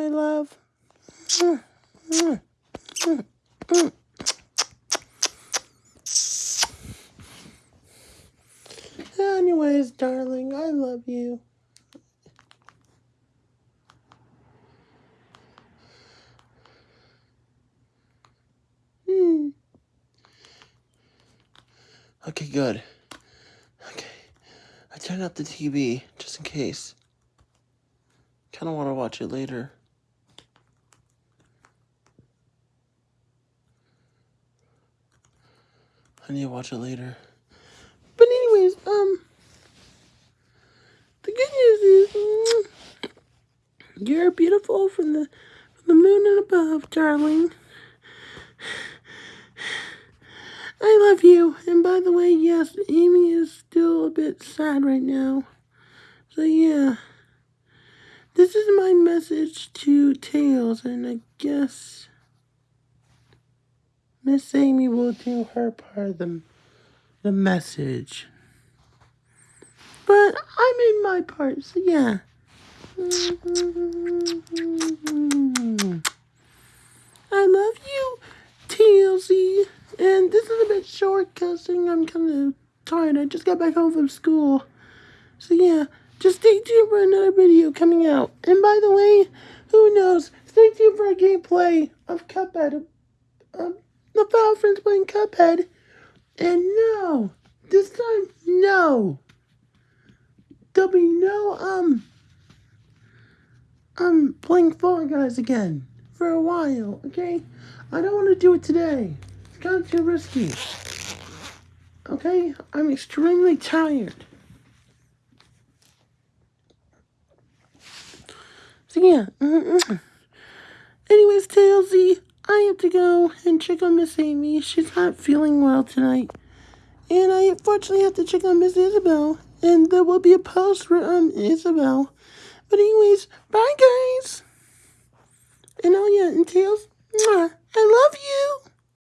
my love. Anyways, darling, I love you. Hmm. Okay, good. Okay. I turned off the TV just in case. Kinda wanna watch it later. I need to watch it later. But anyways, um, the good news is mm, you're beautiful from the from the moon and above, darling. I love you. And by the way, yes, Amy is still a bit sad right now. So yeah. This is my message to Tails, and I guess Miss Amy will do her part of the, the message. But I made my part, so yeah. I love you, TLC. And this is a bit short because I'm kind of tired. I just got back home from school. So yeah, just stay tuned for another video coming out. And by the way, who knows, stay tuned for a gameplay of Cuphead. Um, the Foul Friends playing Cuphead. And no, this time, no. There'll be no, um, I'm playing Fall Guys again for a while, okay? I don't want to do it today. It's kind of too risky. Okay? I'm extremely tired. So yeah. Mm-hmm. Anyways, Tailsy, I have to go and check on Miss Amy. She's not feeling well tonight. And I unfortunately have to check on Miss Isabel. And there will be a post for um Isabel. But anyways, bye guys. And oh yeah, and Tails, I love you.